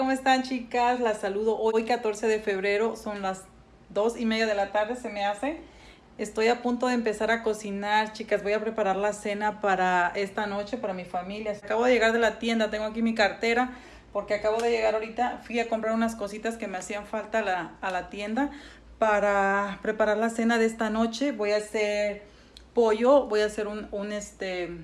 ¿cómo están chicas? Las saludo hoy 14 de febrero, son las dos y media de la tarde se me hace. Estoy a punto de empezar a cocinar, chicas. Voy a preparar la cena para esta noche, para mi familia. Acabo de llegar de la tienda, tengo aquí mi cartera porque acabo de llegar ahorita. Fui a comprar unas cositas que me hacían falta a la, a la tienda para preparar la cena de esta noche. Voy a hacer pollo, voy a hacer un, un este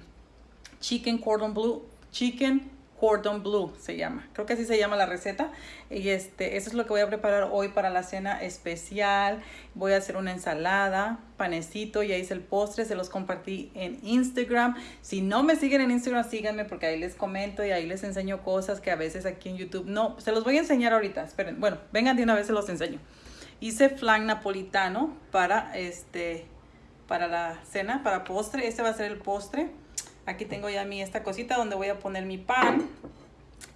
chicken cordon bleu, chicken cordon bleu se llama. Creo que así se llama la receta. Y este, eso es lo que voy a preparar hoy para la cena especial. Voy a hacer una ensalada, panecito, ya hice el postre, se los compartí en Instagram. Si no me siguen en Instagram, síganme porque ahí les comento y ahí les enseño cosas que a veces aquí en YouTube no, se los voy a enseñar ahorita. Esperen, bueno, vengan de una vez se los enseño. Hice flan napolitano para este para la cena, para postre. Este va a ser el postre. Aquí tengo ya mi esta cosita donde voy a poner mi pan.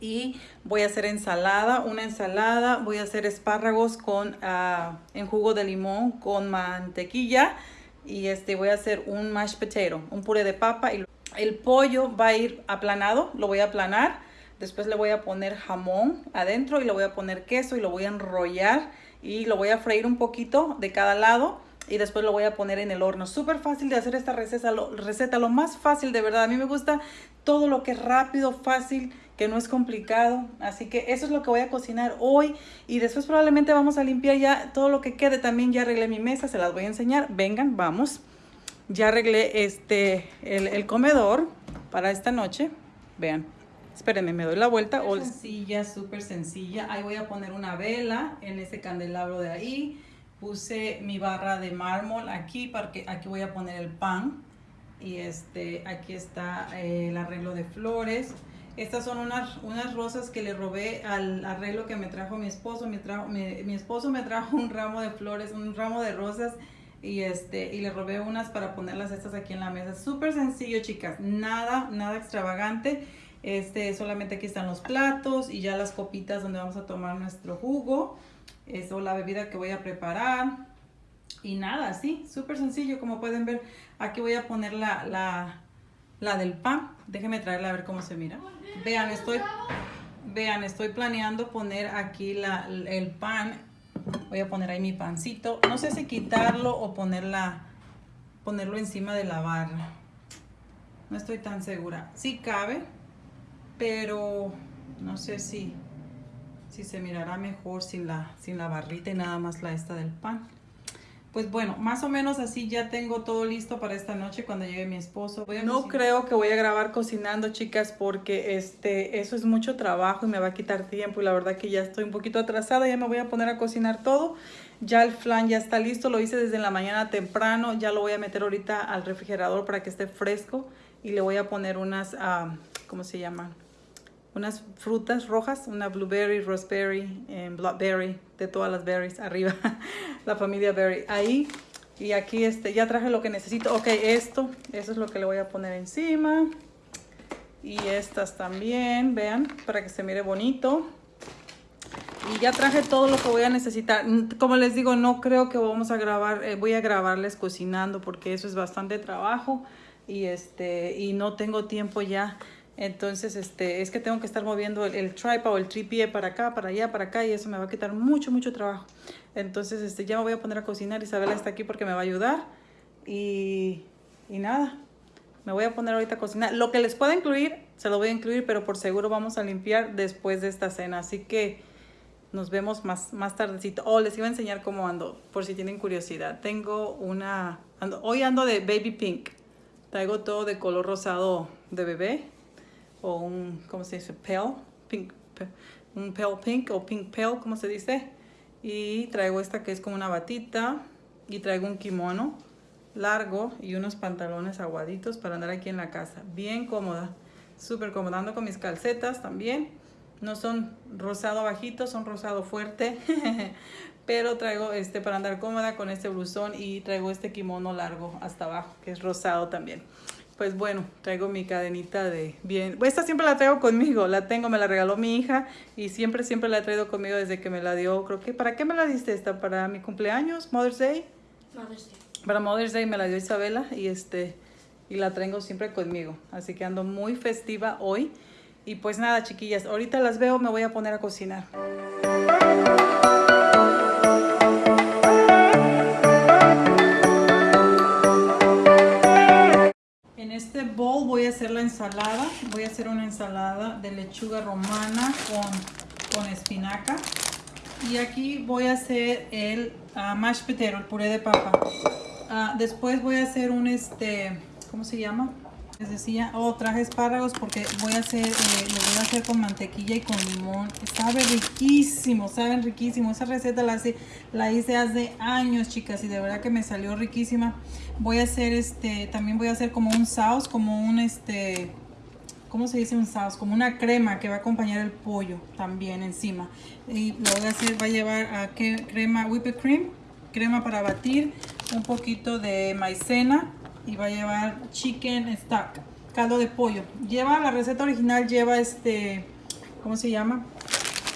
Y voy a hacer ensalada, una ensalada. Voy a hacer espárragos con, uh, en jugo de limón con mantequilla. Y este voy a hacer un mashed potato, un puré de papa. Y el pollo va a ir aplanado, lo voy a aplanar. Después le voy a poner jamón adentro y le voy a poner queso y lo voy a enrollar. Y lo voy a freír un poquito de cada lado y después lo voy a poner en el horno. Súper fácil de hacer esta receta lo, receta, lo más fácil de verdad. A mí me gusta todo lo que es rápido, fácil, que no es complicado. Así que eso es lo que voy a cocinar hoy y después probablemente vamos a limpiar ya todo lo que quede. También ya arreglé mi mesa, se las voy a enseñar. Vengan, vamos. Ya arreglé este, el, el comedor para esta noche. Vean. Espérenme, me doy la vuelta. Super sencilla, súper sencilla. Ahí voy a poner una vela en ese candelabro de ahí puse mi barra de mármol aquí porque aquí voy a poner el pan. Y este aquí está eh, el arreglo de flores. Estas son unas, unas rosas que le robé al arreglo que me trajo mi esposo. Me trajo, mi, esposo me trajo un ramo de flores un ramo de rosas. Y este y le robé unas para ponerlas estas aquí en la mesa. Súper sencillo chicas. Nada nada extravagante. Este solamente aquí están los platos y ya las copitas donde vamos a tomar nuestro jugo eso la bebida que voy a preparar. Y nada, sí, súper sencillo. Como pueden ver, aquí voy a poner la, la, la del pan. Déjenme traerla a ver cómo se mira. Vean, estoy, vean, estoy planeando poner aquí la, el pan. Voy a poner ahí mi pancito. No sé si quitarlo o ponerla, ponerlo encima de la barra. No estoy tan segura. Sí cabe, pero no sé si si se mirará mejor sin la, sin la barrita y nada más la esta del pan. Pues bueno, más o menos así ya tengo todo listo para esta noche cuando llegue mi esposo. no creo que voy a grabar cocinando, chicas, porque este, eso es mucho trabajo y me va a quitar tiempo. Y la verdad que ya estoy un poquito atrasada, ya me voy a poner a cocinar todo. Ya el flan ya está listo, lo hice desde la mañana temprano. Ya lo voy a meter ahorita al refrigerador para que esté fresco. Y le voy a poner unas, uh, ¿cómo se llaman? Unas frutas rojas, una blueberry, raspberry, eh, blackberry, de todas las berries arriba, la familia berry. Ahí, y aquí este, ya traje lo que necesito. Ok, esto, eso es lo que le voy a poner encima. Y estas también, vean, para que se mire bonito. Y ya traje todo lo que voy a necesitar. Como les digo, no creo que vamos a grabar, eh, voy a grabarles cocinando porque eso es bastante trabajo. Y, este, y no tengo tiempo ya entonces, este, es que tengo que estar moviendo el, el tripod o el tripié para acá, para allá, para acá y eso me va a quitar mucho, mucho trabajo. Entonces, este, ya me voy a poner a cocinar. Isabela está aquí porque me va a ayudar. Y, y nada, me voy a poner ahorita a cocinar. Lo que les pueda incluir, se lo voy a incluir, pero por seguro vamos a limpiar después de esta cena. Así que nos vemos más, más tardecito. Oh, les iba a enseñar cómo ando, por si tienen curiosidad. Tengo una... Hoy ando de baby pink. Traigo todo de color rosado de bebé o un, ¿cómo se dice? Pale, pink, un pale pink o pink pale, como se dice. Y traigo esta que es como una batita y traigo un kimono largo y unos pantalones aguaditos para andar aquí en la casa. Bien cómoda, súper cómoda. Ando con mis calcetas también. No son rosado bajito, son rosado fuerte. Pero traigo este para andar cómoda con este blusón y traigo este kimono largo hasta abajo, que es rosado también pues bueno, traigo mi cadenita de bien. Esta siempre la traigo conmigo, la tengo, me la regaló mi hija y siempre, siempre la he traído conmigo desde que me la dio. Creo que, ¿para qué me la diste esta? ¿Para mi cumpleaños? ¿Mother's Day? Mother's Day. Para Mother's Day me la dio Isabela y este y la traigo siempre conmigo. Así que ando muy festiva hoy. Y pues nada, chiquillas, ahorita las veo, me voy a poner a cocinar. Hacer la ensalada. Voy a hacer una ensalada de lechuga romana con, con espinaca. Y aquí voy a hacer el uh, mashed potato, el puré de papa. Uh, después voy a hacer un este, ¿cómo se llama? Les decía, oh, traje espárragos porque voy a hacer, eh, lo voy a hacer con mantequilla y con limón. Sabe riquísimo, saben riquísimo. Esa receta la, hice, la hice hace años, chicas, y de verdad que me salió riquísima. Voy a hacer este, también voy a hacer como un sauce, como un este, ¿cómo se dice un sauce? Como una crema que va a acompañar el pollo también encima. Y lo voy a hacer, va a llevar a ¿qué? crema whipped cream, crema para batir, un poquito de maicena y va a llevar chicken stock, caldo de pollo. Lleva, la receta original lleva este, ¿cómo se llama?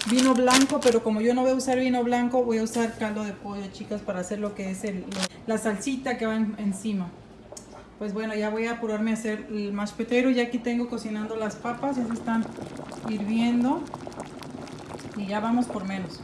Vino blanco, pero como yo no voy a usar vino blanco, voy a usar caldo de pollo, chicas, para hacer lo que es el, la salsita que va encima. Pues bueno, ya voy a apurarme a hacer el mashed potato. Ya aquí tengo cocinando las papas, ya se están hirviendo. Y ya vamos por menos.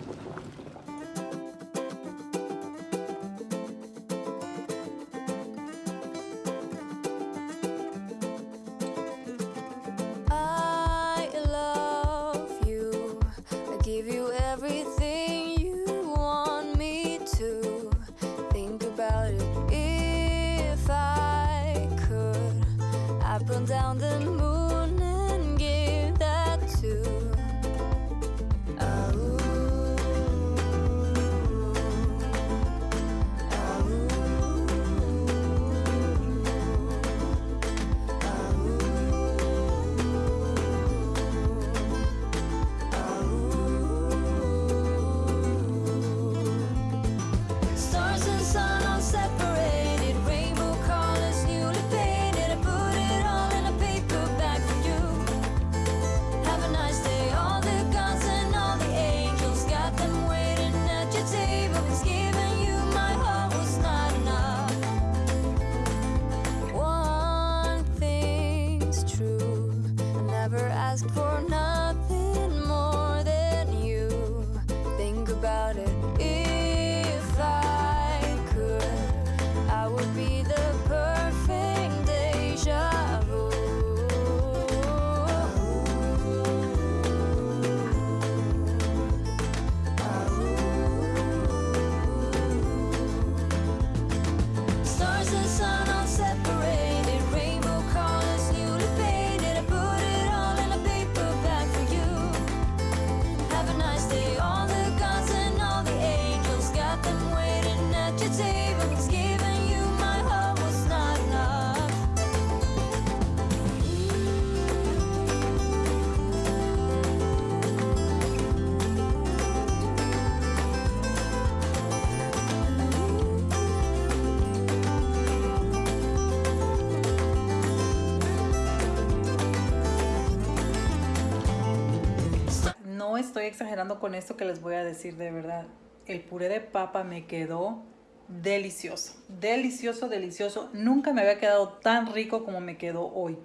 Estoy exagerando con esto que les voy a decir de verdad. El puré de papa me quedó delicioso. Delicioso, delicioso. Nunca me había quedado tan rico como me quedó hoy.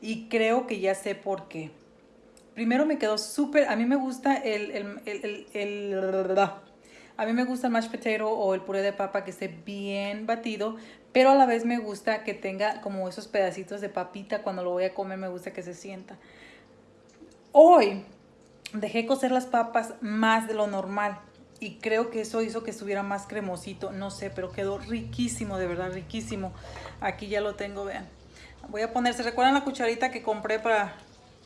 Y creo que ya sé por qué. Primero me quedó súper... A mí me gusta el, el, el, el, A mí me gusta el mashed potato o el puré de papa que esté bien batido. Pero a la vez me gusta que tenga como esos pedacitos de papita. Cuando lo voy a comer me gusta que se sienta. Hoy dejé cocer las papas más de lo normal y creo que eso hizo que estuviera más cremosito, no sé, pero quedó riquísimo, de verdad riquísimo. Aquí ya lo tengo, vean. Voy a poner, ¿se recuerdan la cucharita que compré para,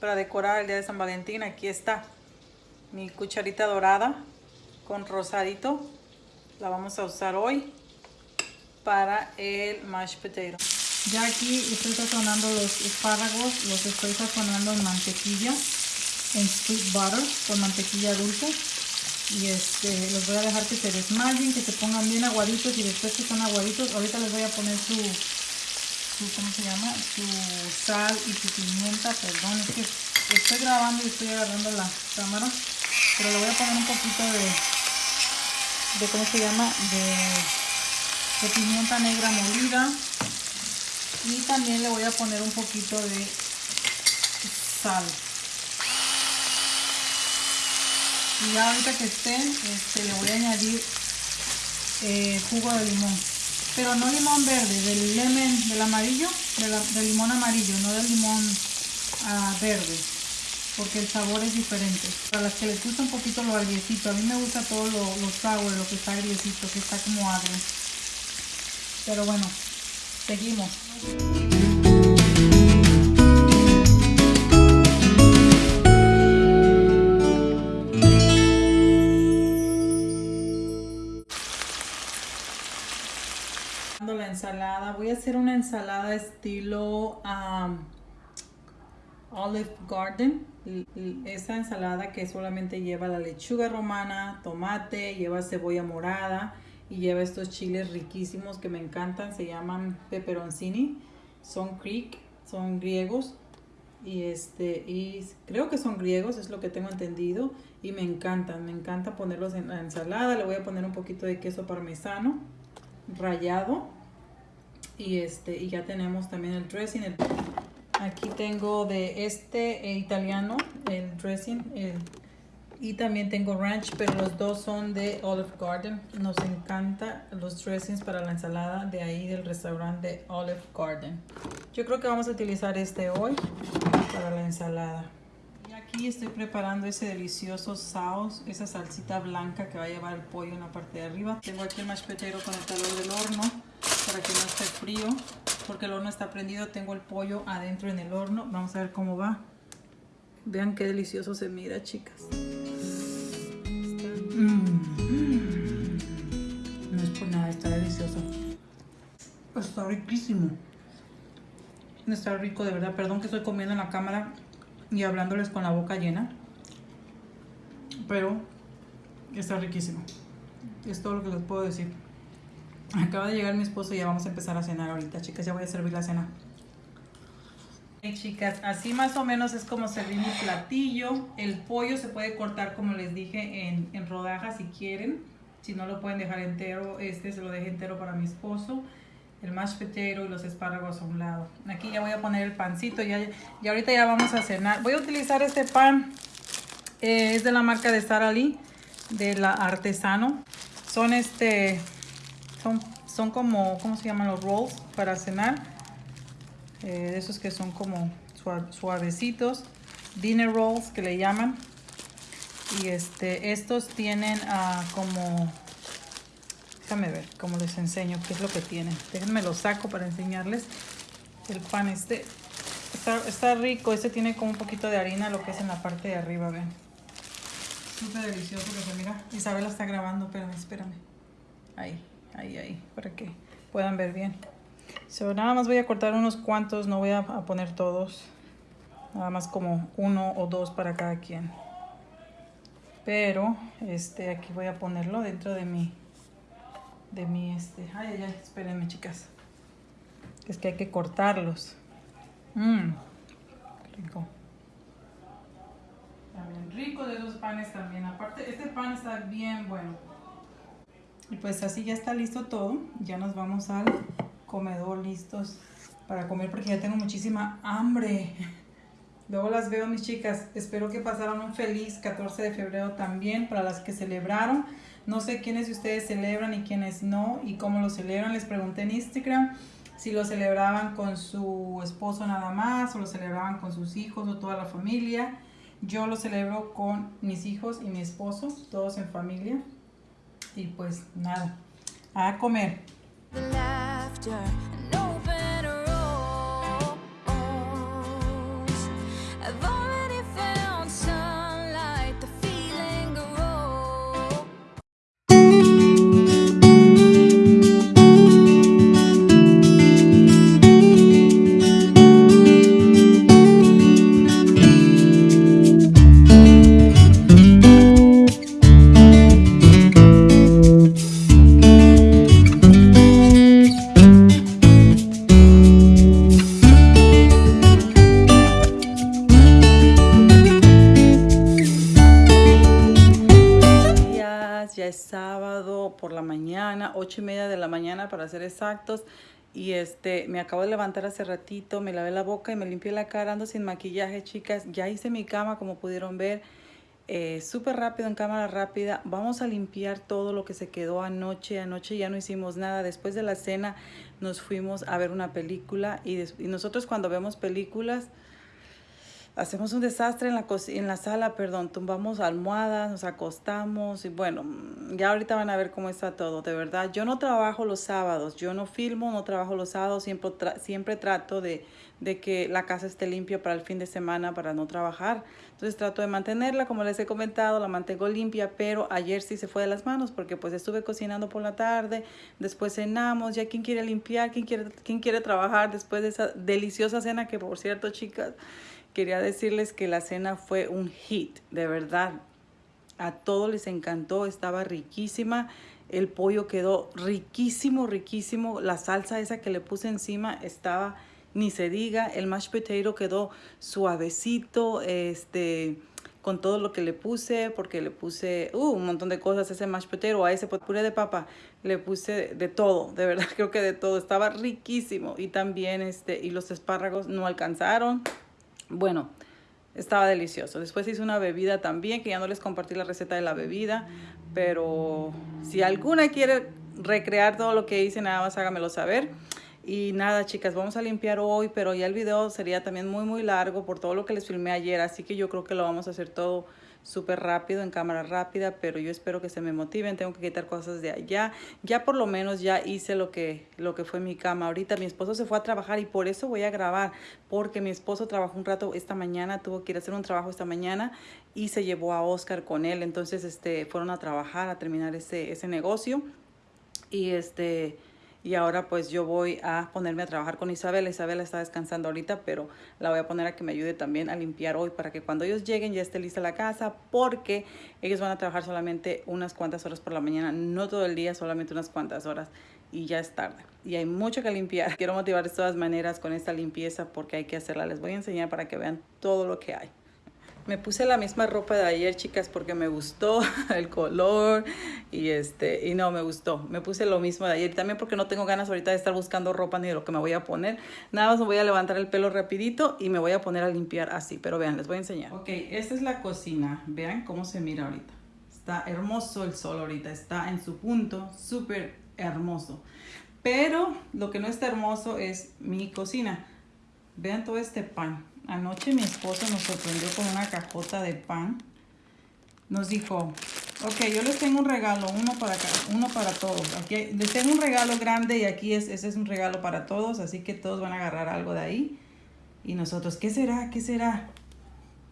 para decorar el día de San Valentín? Aquí está, mi cucharita dorada con rosadito. La vamos a usar hoy para el mashed potato. Ya aquí estoy sazonando los espárragos, los estoy sazonando en mantequilla en sweet butter con mantequilla dulce y este los voy a dejar que se desmayen que se pongan bien aguaditos y después que son aguaditos ahorita les voy a poner su, su ¿cómo se llama? su sal y su pimienta perdón es que estoy grabando y estoy agarrando la cámara pero le voy a poner un poquito de de ¿cómo se llama? de, de pimienta negra molida y también le voy a poner un poquito de sal Y ya ahorita que estén, este, le voy a añadir eh, jugo de limón. Pero no limón verde, del lemon, del amarillo, del limón amarillo, no del limón uh, verde. Porque el sabor es diferente. Para las que les gusta un poquito lo agriecito, a mí me gusta todo lo, lo sour, lo que está agriecito, que está como agrio. Pero bueno, seguimos. Voy a hacer una ensalada estilo Olive Garden. Esa ensalada que solamente lleva la lechuga romana tomate lleva cebolla morada y lleva estos chiles riquísimos que me encantan se llaman peperoncini son creek son griegos y este y creo que son griegos es lo que tengo entendido y me encantan me encanta ponerlos en la ensalada. Le voy a poner un poquito de queso parmesano rallado y este y ya tenemos también el dressing aquí tengo de este eh, italiano el dressing y también tengo ranch pero los dos son de Olive Garden. Nos encanta los dressings para la ensalada de ahí del restaurante Olive Garden. Yo creo que vamos a utilizar este hoy para la ensalada aquí estoy preparando ese delicioso sauce esa salsita blanca que va a llevar el pollo en la parte de arriba. Tengo aquí el mashed potato con el calor del horno para que no esté frío porque el horno está prendido. Tengo el pollo adentro en el horno. Vamos a ver cómo va. Vean qué delicioso se mira chicas. Mm. no es por nada está delicioso. Está riquísimo. Está rico de verdad. Perdón que estoy comiendo en la cámara y hablándoles con la boca llena pero está riquísimo es todo lo que les puedo decir Acaba de llegar mi esposo y ya vamos a empezar a cenar ahorita, chicas. Ya voy a servir la cena. Chicas, así más o menos es como servir mi platillo. El pollo se puede cortar, como les dije, en, en rodajas si quieren. Si no lo pueden dejar entero, este se lo dejo entero para mi esposo. El mashed potato y los espárragos a un lado. Aquí ya voy a poner el pancito. Ya, y ahorita ya vamos a cenar. Voy a utilizar este pan. Eh, es de la marca de Sara Lee, de la Artesano. Son este son, son como, ¿cómo se llaman los rolls para cenar? Eh, esos que son como suavecitos. Dinner rolls que le llaman. Y este, estos tienen uh, como... Déjame ver cómo les enseño qué es lo que tienen. Déjenme lo saco para enseñarles. El pan este está, rico. Este tiene como un poquito de harina, lo que es en la parte de arriba, ven. Súper delicioso que se mira. Isabela está grabando, espérame, espérame. Ahí ahí, ahí, para que puedan ver bien. So, nada más voy a cortar unos cuantos, no voy a, poner todos. Nada más como uno o dos para cada quien. Pero, este, aquí voy a ponerlo dentro de mi, de mi, este, ay, ay, ay, espérenme chicas. Es que hay que cortarlos. Mmm, rico. Bien rico de esos panes también. Aparte, este pan está bien bueno. Y pues así ya está listo todo. Ya nos vamos al comedor listos para comer porque ya tengo muchísima hambre. Luego las veo mis chicas. Espero que pasaran un feliz 14 de febrero también para las que celebraron. No sé quiénes de ustedes celebran y quiénes no y cómo lo celebran. Les pregunté en Instagram si lo celebraban con su esposo nada más o lo celebraban con sus hijos o toda la familia. Yo lo celebro con mis hijos y mi esposo, todos en familia. Y pues nada, a comer. ocho para ser exactos. Y este, me acabo de levantar hace ratito, me lavé la boca y me limpié la cara, ando sin maquillaje, chicas. Ya hice mi cama, como pudieron ver. eh, súper rápido, en cámara rápida. Vamos a limpiar todo lo que se quedó anoche. Anoche ya no hicimos nada. Después de la cena nos fuimos a ver una película y, y nosotros cuando vemos películas hacemos un desastre en la, en la sala, perdón, tumbamos almohadas, nos acostamos y bueno, ya ahorita van a ver cómo está todo, de verdad. Yo no trabajo los sábados, yo no filmo, no trabajo los sábados, siempre, siempre trato de, de que la casa esté limpia para el fin de semana para no trabajar. Entonces trato de mantenerla, como les he comentado, la mantengo limpia, pero ayer sí se fue de las manos porque pues estuve cocinando por la tarde, después cenamos, ya quién quiere limpiar, quién quiere, quién quiere trabajar después de esa deliciosa cena que por cierto chicas, quería decirles que la cena fue un hit, de verdad. A todos les encantó, estaba riquísima. El pollo quedó riquísimo, riquísimo. La salsa esa que le puse encima estaba, ni se diga. El mashed potato quedó suavecito, este, con todo lo que le puse, porque le puse uh, un montón de cosas ese mashed potato, a ese puré de papa, le puse de todo, de verdad creo que de todo. Estaba riquísimo. Y también, este, y los espárragos no alcanzaron. Bueno, estaba delicioso. Después hice una bebida también, que ya no les compartí la receta de la bebida, pero si alguna quiere recrear todo lo que hice, nada más hágamelo saber. Y nada, chicas, vamos a limpiar hoy, pero ya el video sería también muy, muy largo por todo lo que les filmé ayer, así que yo creo que lo vamos a hacer todo súper rápido, en cámara rápida, pero yo espero que se me motiven, tengo que quitar cosas de allá. Ya por lo menos ya hice lo que, lo que fue mi cama. Ahorita mi esposo se fue a trabajar y por eso voy a grabar, porque mi esposo trabajó un rato esta mañana, tuvo que ir a hacer un trabajo esta mañana y se llevó a Oscar con él. Entonces este, fueron a trabajar, a terminar ese, ese negocio. Y este y ahora pues yo voy a ponerme a trabajar con Isabela. Isabela está descansando ahorita, pero la voy a poner a que me ayude también a limpiar hoy para que cuando ellos lleguen ya esté lista la casa porque ellos van a trabajar solamente unas cuantas horas por la mañana, no todo el día, solamente unas cuantas horas y ya es tarde. Y hay mucho que limpiar. Quiero motivar de todas maneras con esta limpieza porque hay que hacerla. Les voy a enseñar para que vean todo lo que hay. Me puse la misma ropa de ayer, chicas, porque me gustó el color y este y no me gustó. Me puse lo mismo de ayer también porque no tengo ganas ahorita de estar buscando ropa ni de lo que me voy a poner. Nada más me voy a levantar el pelo rapidito y me voy a poner a limpiar así. Pero vean, les voy a enseñar. Ok, esta es la cocina. Vean cómo se mira ahorita. Está hermoso el sol ahorita. Está en su punto, súper hermoso. Pero lo que no está hermoso es mi cocina. Vean todo este pan Anoche mi esposo nos sorprendió con una cajota de pan. Nos dijo, ok, yo les tengo un regalo, uno para, uno para todos. Aquí les tengo un regalo grande y aquí es, ese es un regalo para todos, así que todos van a agarrar algo de ahí. Y nosotros, ¿qué será? ¿Qué será?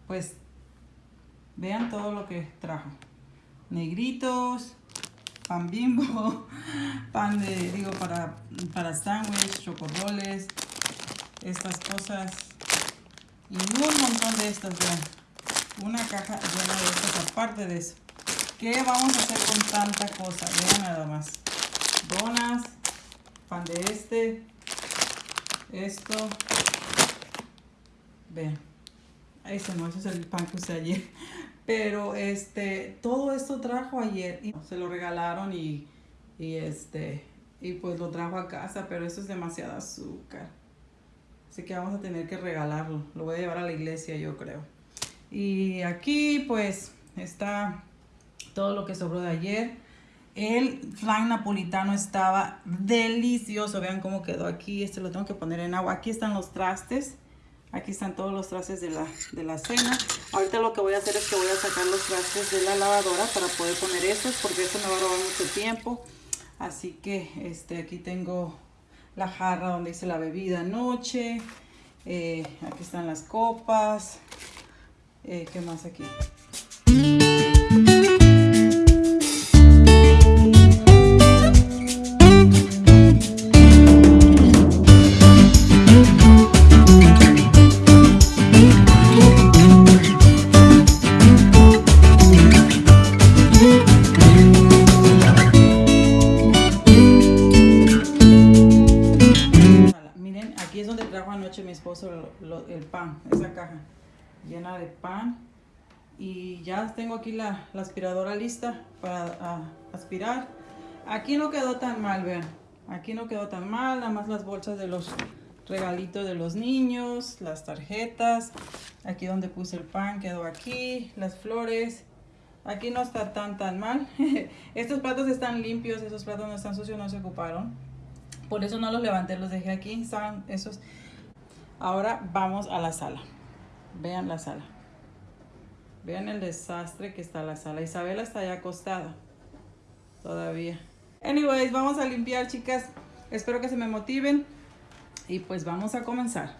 Pues vean todo lo que trajo. Negritos, pan bimbo, pan de, digo, para, para sándwich, chocorroles, estas cosas y un montón de estas, vean. Una caja llena de estas aparte de eso. ¿Qué vamos a hacer con tanta cosa? Vean nada más. Donas, pan de este, esto. Vean. Ese no, ese es el pan que usé ayer. Pero este, todo esto trajo ayer. Se lo regalaron y, y este, y pues lo trajo a casa, pero eso es demasiado azúcar. Así que vamos a tener que regalarlo. Lo voy a llevar a la iglesia, yo creo. Y aquí, pues, está todo lo que sobró de ayer. El flan napolitano estaba delicioso. Vean cómo quedó aquí. Este lo tengo que poner en agua. Aquí están los trastes. Aquí están todos los trastes de la, de la cena. Ahorita lo que voy a hacer es que voy a sacar los trastes de la lavadora para poder poner estos porque eso me va a robar mucho tiempo. Así que este, aquí tengo la jarra donde hice la bebida anoche. Eh, aquí están las copas. Eh, ¿Qué más aquí? caja llena de pan y ya tengo aquí la, la aspiradora lista para a, aspirar. Aquí no quedó tan mal vean. Aquí no quedó tan mal nada más las bolsas de los regalitos de los niños las tarjetas. Aquí donde puse el pan quedó aquí las flores. Aquí no está tan tan mal. Estos platos están limpios esos platos no están sucios no se ocuparon. Por eso no los levanté los dejé aquí estaban esos. Ahora vamos a la sala. Vean la sala. Vean el desastre que está la sala. Isabela está ya acostada. Todavía. Anyways, vamos a limpiar, chicas. Espero que se me motiven. Y pues vamos a comenzar.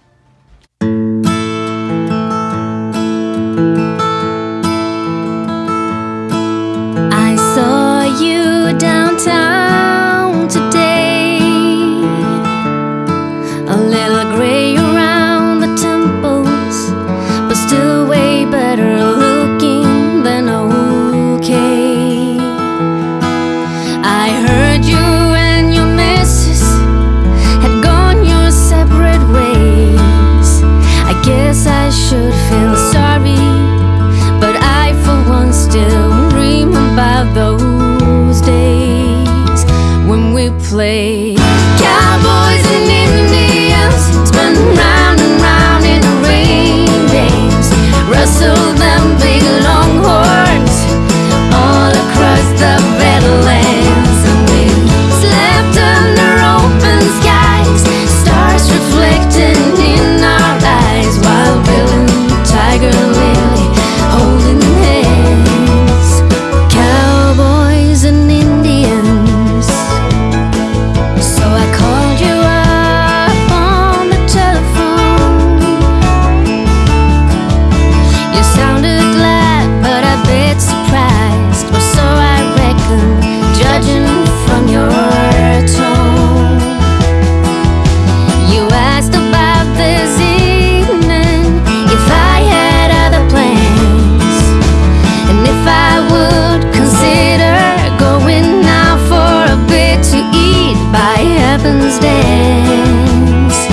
dance.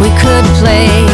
We could play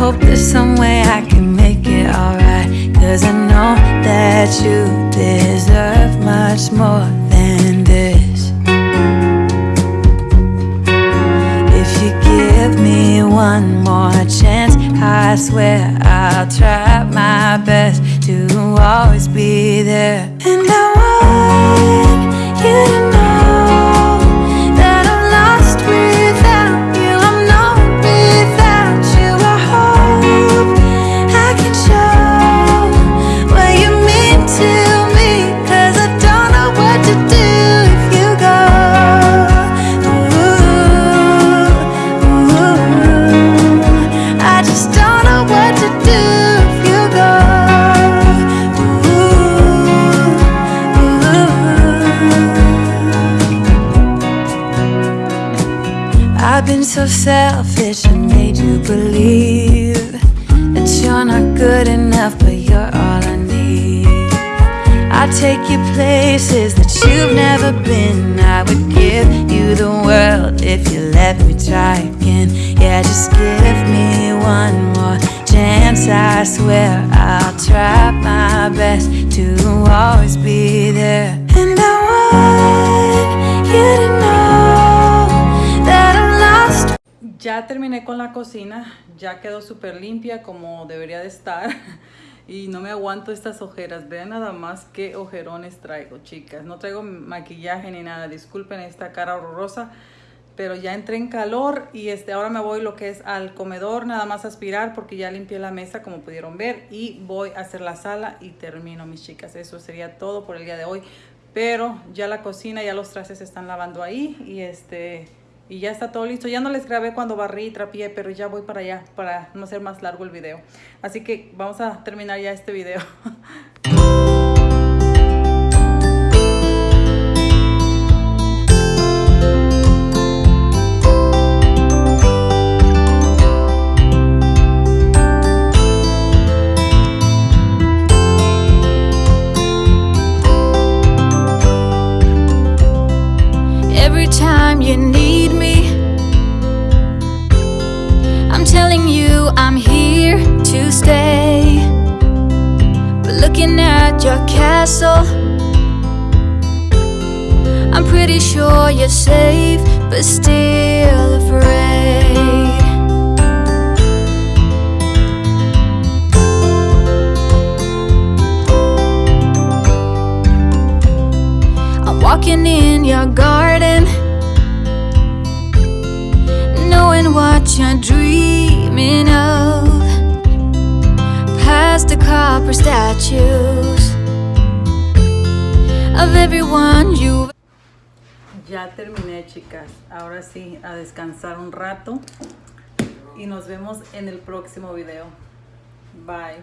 hope there's some way I can make it alright. Cause I know that you deserve much more than this. If you give me one more chance I swear I'll try my best to always be there. selfish and made you believe That you're not good enough, but you're all I need. I take you places that you've never been. I would give you the world if you let me try again. Yeah, just give me one more chance, I swear I'll try my best to always be there. Ya terminé con la cocina, ya quedó súper limpia como debería de estar y no me aguanto estas ojeras. Vean nada más qué ojerones traigo, chicas. No traigo maquillaje ni nada, disculpen esta cara horrorosa, pero ya entré en calor y este, ahora me voy lo que es al comedor, nada más aspirar porque ya limpié la mesa como pudieron ver y voy a hacer la sala y termino, mis chicas. Eso sería todo por el día de hoy, pero ya la cocina, ya los trastes se están lavando ahí y este y ya está todo listo. Ya no les grabé cuando barrí y trapié, pero ya voy para allá para no hacer más largo el video. Así que vamos a terminar ya este video. your castle, I'm pretty sure you're safe, but still afraid. I'm walking in your garden, knowing what you're dreaming of. Past the copper statues ya terminé chicas. Ahora sí a descansar un rato. Y nos vemos en el próximo video. Bye.